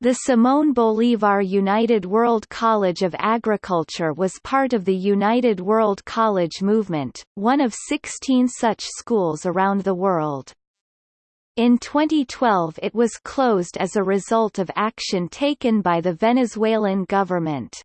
The Simón Bolívar United World College of Agriculture was part of the United World College movement, one of 16 such schools around the world. In 2012 it was closed as a result of action taken by the Venezuelan government.